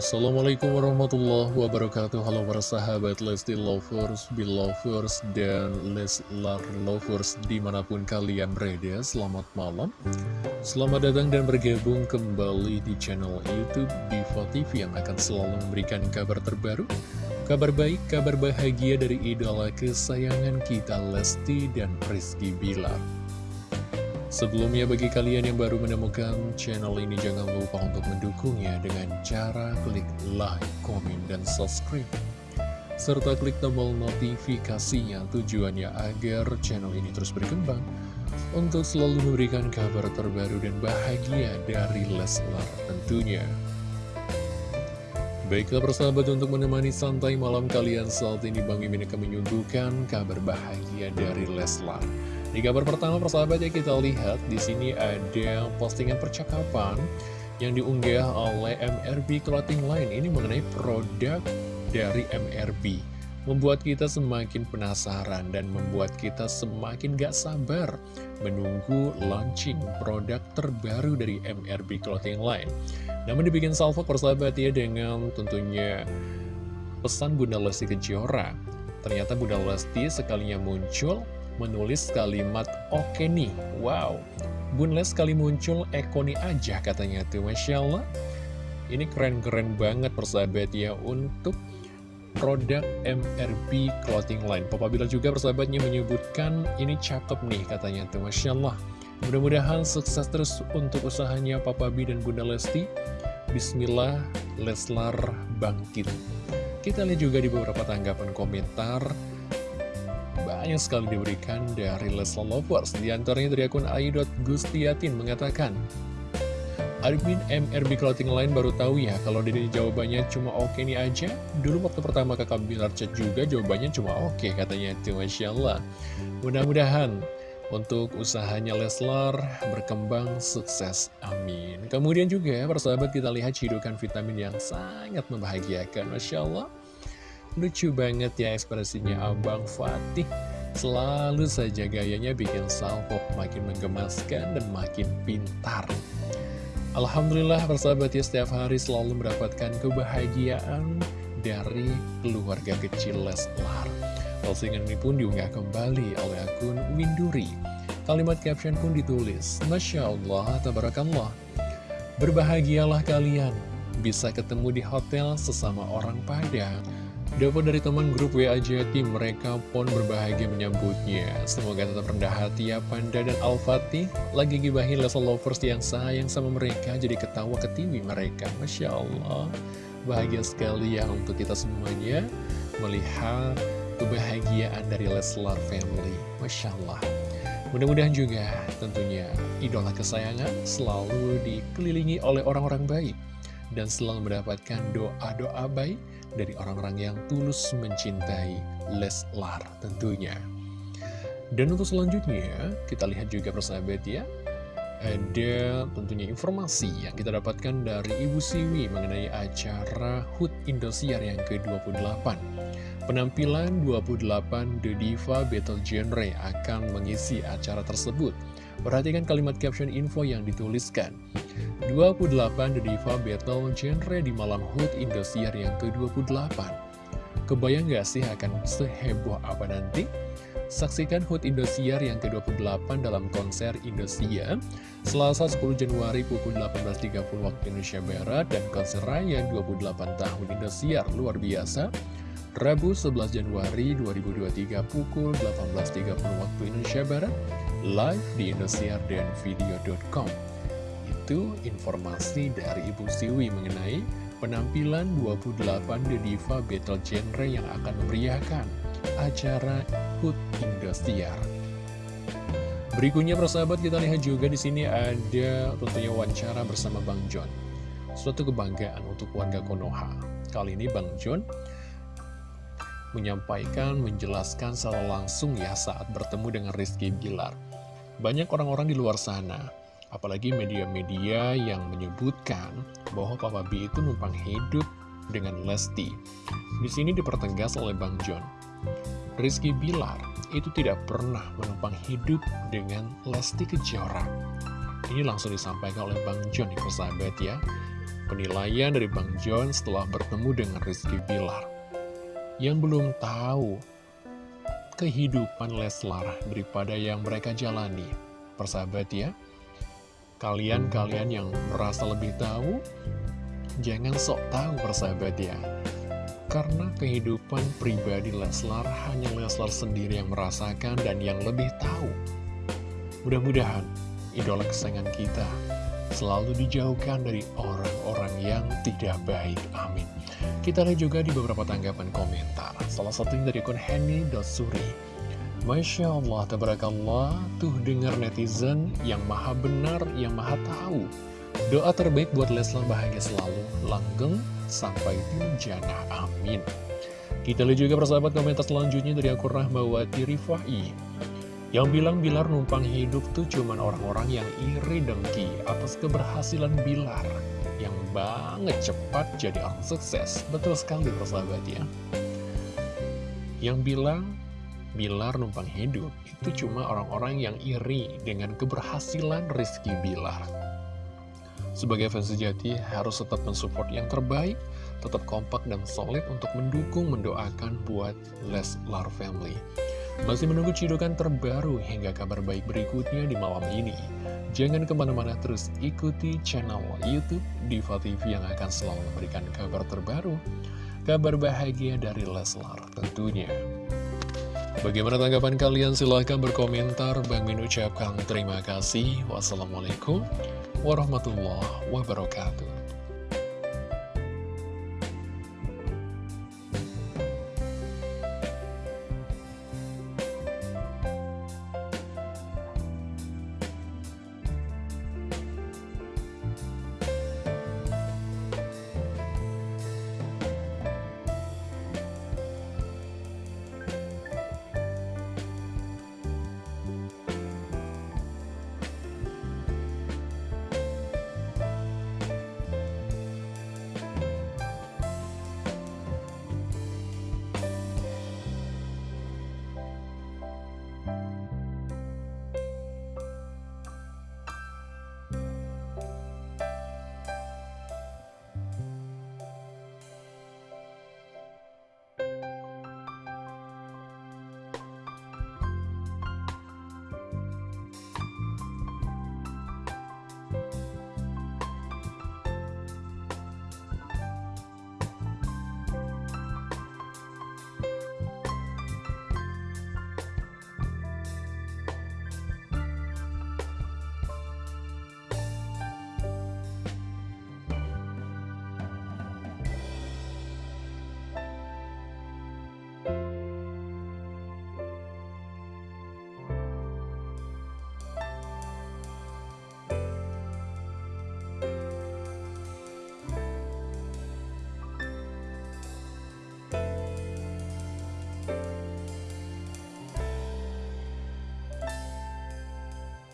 Assalamualaikum warahmatullahi wabarakatuh. Halo para sahabat Lesti Lovers, Belovers, dan Leslar Lovers di mana pun kalian berada Selamat malam. Selamat datang dan bergabung kembali di channel Youtube Diva TV Yang akan selalu memberikan kabar terbaru Kabar baik, kabar bahagia dari idola kesayangan kita Lesti dan Rizky Bilar. Sebelumnya bagi kalian yang baru menemukan channel ini jangan lupa untuk mendukungnya dengan cara klik like, komen, dan subscribe. Serta klik tombol notifikasinya tujuannya agar channel ini terus berkembang untuk selalu memberikan kabar terbaru dan bahagia dari Leslar tentunya. Baiklah persahabat untuk menemani santai malam kalian saat ini Bang Mimin akan menyuguhkan kabar bahagia dari Leslar. Di kabar pertama persahabat ya kita lihat di sini ada postingan percakapan yang diunggah oleh MRB Clothing Line ini mengenai produk dari MRB. Membuat kita semakin penasaran dan membuat kita semakin gak sabar menunggu launching produk terbaru dari MRB Clothing Line. Namun dibikin salvo persahabat ya dengan tentunya pesan Bunda Lesti Kejora. Ternyata Bunda Lesti sekalinya muncul menulis kalimat oke nih. Wow, Bun Les kali muncul ekoni aja katanya tuh. Masya Allah, ini keren-keren banget persahabat ya untuk produk MRB Clothing Line. Papa Bila juga persahabatnya menyebutkan ini cakep nih katanya tuh. Masya Allah. Mudah-mudahan sukses terus untuk usahanya Papa B dan Bunda Lesti. Bismillah, Leslar bangkit. Kita lihat juga di beberapa tanggapan komentar banyak sekali diberikan dari Leslar Lovers. Di antaranya dari akun Gustiatin mengatakan, Admin MRB Clothing Line baru tahu ya kalau dari jawabannya cuma oke okay nih aja. Dulu waktu pertama kakak Bilar chat juga jawabannya cuma oke okay, katanya itu Masya Allah. Mudah-mudahan untuk usahanya Leslar berkembang sukses. Amin. Kemudian juga persahabat kita lihat cidukan vitamin yang sangat membahagiakan. Masya Allah. Lucu banget ya ekspresinya Abang Fatih Selalu saja gayanya bikin salvo makin menggemaskan dan makin pintar. Alhamdulillah persahabat ya setiap hari selalu mendapatkan kebahagiaan dari keluarga kecil Leslar. Postingan ini pun diunggah kembali oleh akun Winduri. Kalimat caption pun ditulis Masya Allah, Tabarakallah. Berbahagialah kalian. Bisa ketemu di hotel sesama orang Padang Dapat dari teman grup WA Jati, mereka pun berbahagia menyambutnya. Semoga tetap rendah hati ya Panda dan Al-Fatih. Lagi gibahin Leslie Lovers yang sayang sama mereka, jadi ketawa ke TV mereka. Masya Allah, bahagia sekali ya untuk kita semuanya melihat kebahagiaan dari Leslar Family. Masya Allah. Mudah-mudahan juga tentunya idola kesayangan selalu dikelilingi oleh orang-orang baik dan selalu mendapatkan doa-doa baik dari orang-orang yang tulus mencintai Leslar tentunya. Dan untuk selanjutnya, kita lihat juga persahabat ya, ada tentunya informasi yang kita dapatkan dari Ibu Siwi mengenai acara HUT Indosiar yang ke-28. Penampilan 28 The Diva Battle Genre akan mengisi acara tersebut. Perhatikan kalimat caption info yang dituliskan. 28 The Diva Battle Genre di malam HUT Indosiar yang ke-28. Kebayang gak sih akan seheboh apa nanti? Saksikan HUT Indosiar yang ke-28 dalam konser Indosiar Selasa 10 Januari pukul 18.30 waktu Indonesia Barat dan konser raya 28 tahun Indosiar luar biasa Rabu 11 Januari 2023 pukul 18.30 waktu Indonesia Barat live di Indosiar dan video.com itu informasi dari Ibu Siwi mengenai penampilan 28 The Diva Battle Genre yang akan memeriahkan acara HUT Indosiar. Berikutnya persahabat kita lihat juga di sini ada tentunya wawancara bersama Bang John. Suatu kebanggaan untuk warga Konoha. Kali ini Bang John menyampaikan, menjelaskan secara langsung ya saat bertemu dengan Rizky Bilar. Banyak orang-orang di luar sana Apalagi media-media yang menyebutkan bahwa Papa B itu numpang hidup dengan Lesti. Di sini dipertegas oleh Bang John. Rizky Bilar itu tidak pernah menumpang hidup dengan Lesti Kejora. Ini langsung disampaikan oleh Bang John, persahabat ya. penilaian dari Bang John setelah bertemu dengan Rizky Bilar. Yang belum tahu kehidupan Leslar daripada yang mereka jalani. Persahabat ya, kalian-kalian yang merasa lebih tahu, jangan sok tahu persahabat ya. Karena kehidupan pribadi Leslar hanya Leslar sendiri yang merasakan dan yang lebih tahu. Mudah-mudahan idola kesayangan kita selalu dijauhkan dari orang-orang yang tidak baik. Amin. Kita lihat juga di beberapa tanggapan komentar. Salah satunya dari akun Henny.suri. Masya Allah, tabarakallah, tuh dengar netizen yang maha benar, yang maha tahu. Doa terbaik buat Leslar bahagia selalu, langgeng, sampai jannah. Amin. Kita lihat juga persahabat komentar selanjutnya dari akun Rahmawati Rifai. Yang bilang Bilar numpang hidup tuh cuman orang-orang yang iri dengki atas keberhasilan Bilar. Yang banget cepat jadi orang sukses. Betul sekali persahabat ya. Yang bilang Bilar numpang hidup itu cuma orang-orang yang iri dengan keberhasilan Rizky Bilar. Sebagai fans sejati harus tetap mensupport yang terbaik, tetap kompak dan solid untuk mendukung, mendoakan buat Leslar Family. Masih menunggu cidukan terbaru hingga kabar baik berikutnya di malam ini. Jangan ke mana-mana terus ikuti channel Youtube Diva TV yang akan selalu memberikan kabar terbaru, kabar bahagia dari Leslar tentunya. Bagaimana tanggapan kalian? Silahkan berkomentar. Bang Min ucapkan terima kasih. Wassalamualaikum warahmatullahi wabarakatuh.